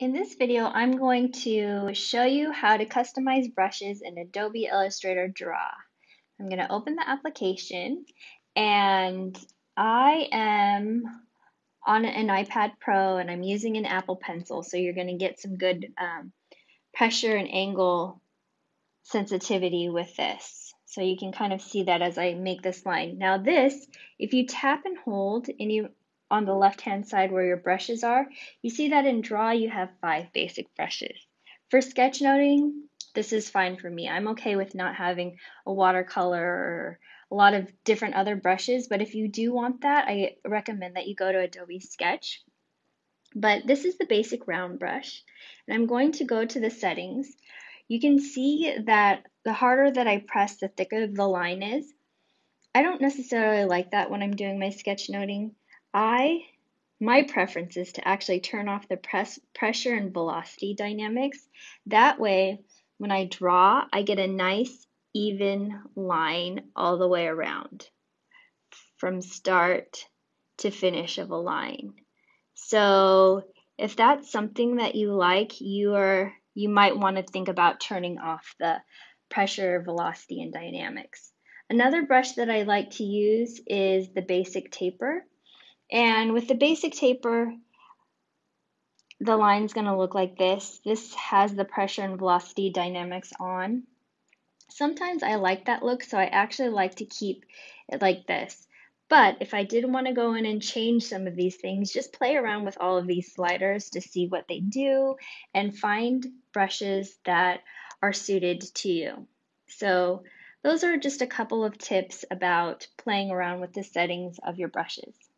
In this video, I'm going to show you how to customize brushes in Adobe Illustrator Draw. I'm going to open the application and I am on an iPad Pro and I'm using an Apple Pencil, so you're going to get some good um, pressure and angle sensitivity with this. So you can kind of see that as I make this line. Now this, if you tap and hold any on the left hand side where your brushes are, you see that in Draw you have five basic brushes. For sketchnoting, this is fine for me. I'm okay with not having a watercolor or a lot of different other brushes, but if you do want that, I recommend that you go to Adobe Sketch. But this is the basic round brush, and I'm going to go to the settings. You can see that the harder that I press, the thicker the line is. I don't necessarily like that when I'm doing my sketchnoting. I my preference is to actually turn off the press pressure and velocity dynamics. That way, when I draw, I get a nice even line all the way around from start to finish of a line. So if that's something that you like, you are you might want to think about turning off the pressure, velocity, and dynamics. Another brush that I like to use is the basic taper. And with the basic taper, the line's going to look like this. This has the pressure and velocity dynamics on. Sometimes I like that look, so I actually like to keep it like this. But if I did want to go in and change some of these things, just play around with all of these sliders to see what they do and find brushes that are suited to you. So those are just a couple of tips about playing around with the settings of your brushes.